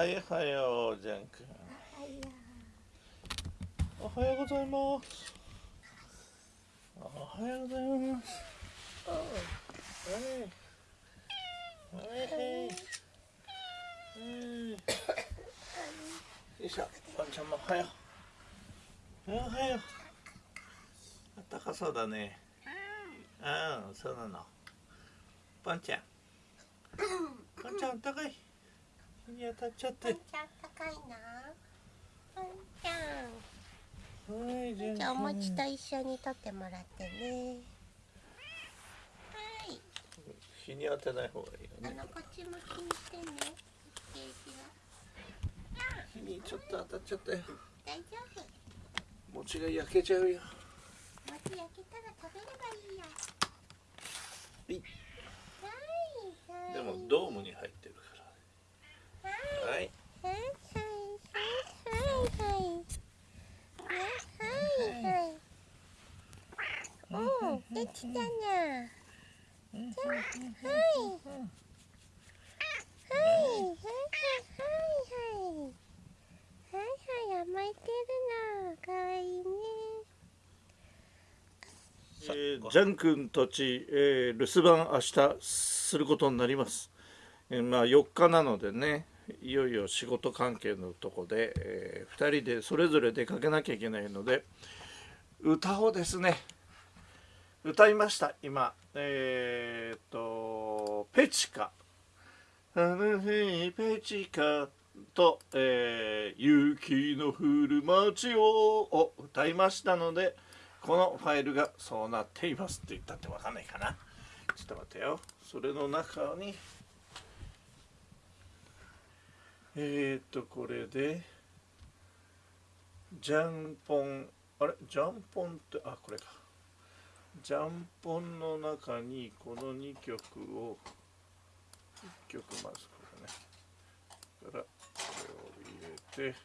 はいはようじゃんくんおはようございます。おはようございます。はいはいはい。はいよいしょポンちゃんもおはよう。おはよう。あったかそうだね。うんそうなの。ポンちゃん。ポンちゃんあったかい？に当たっちゃって。ちゃん高いな。ポンちゃん。はいじゃじゃあおあ餅と一緒に取ってもらってね。はい。日に当てない方がいいよね。あのこっち向きにしてね。ケージは日にちょっと当たっちゃったよ。大丈夫。餅が焼けちゃうよ。餅焼けたら食べればいいよいはいできたにゃ。はい。はい。はい。はい。はい。はい。はい。甘えてるな。可愛い。ね。えー、ジャン君たち、えー、留守番明日することになります。えー、まあ四日なのでね。い。よい。よ仕事関係のとこで、えー、2人でそれぞれ出かけなきゃい。けない。ので歌をですね歌いました今。えー、っと「ペチカ」「あの日ペチカ」と、えー雪の降る街を」を歌いましたのでこのファイルがそうなっていますって言ったってわかんないかな。ちょっと待ってよ。それの中にえー、っとこれでジャンポンあれ？ジャンポンってあこれか。ジャンポンの中にこの2曲を1曲まずこれね。からこれを入れて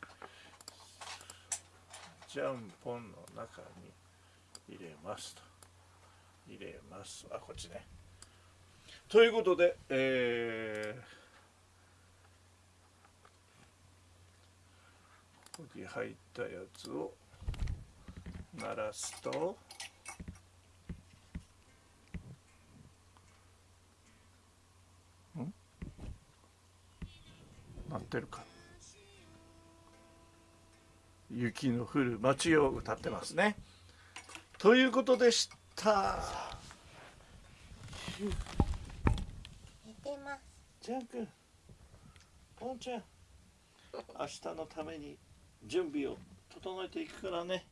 ジャンポンの中に入れますと。入れます。あこっちね。ということでえーここに入ったやつを鳴らすと鳴ってるか。雪の降る街を歌ってますね。ということでした。寝てます。ジャン君ポンちゃん明日のために準備を整えていくからね